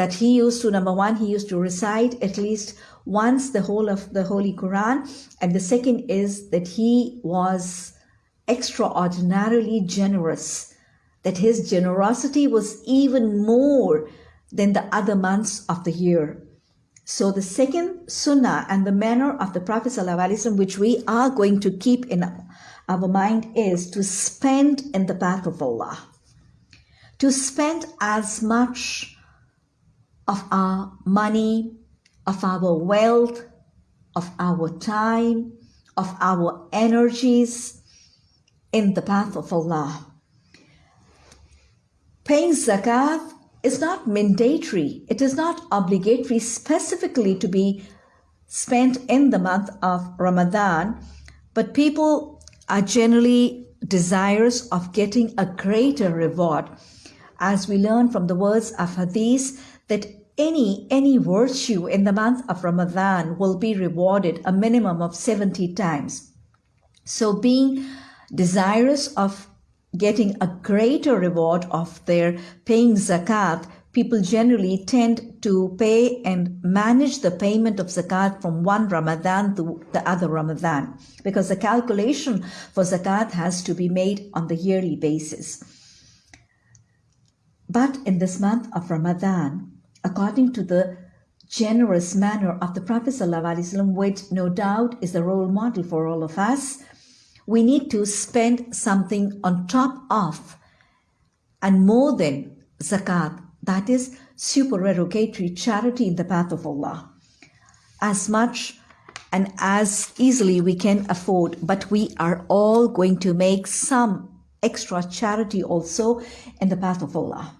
that he used to number one he used to recite at least once the whole of the holy quran. And the second is that he was extraordinarily generous that his generosity was even more than the other months of the year. So the second sunnah and the manner of the prophet ﷺ, which we are going to keep in our mind is to spend in the path of allah. To spend as much of our money, of our wealth, of our time, of our energies in the path of Allah. Paying zakat is not mandatory, it is not obligatory specifically to be spent in the month of Ramadan, but people are generally desirous of getting a greater reward as we learn from the words of Hadith that any any virtue in the month of Ramadan will be rewarded a minimum of 70 times. So being desirous of getting a greater reward of their paying zakat, people generally tend to pay and manage the payment of zakat from one Ramadan to the other Ramadan because the calculation for zakat has to be made on the yearly basis. But in this month of Ramadan, according to the generous manner of the Prophet ﷺ, which no doubt is a role model for all of us, we need to spend something on top of and more than zakat, that is supererogatory charity in the path of Allah. As much and as easily we can afford, but we are all going to make some extra charity also in the path of Allah.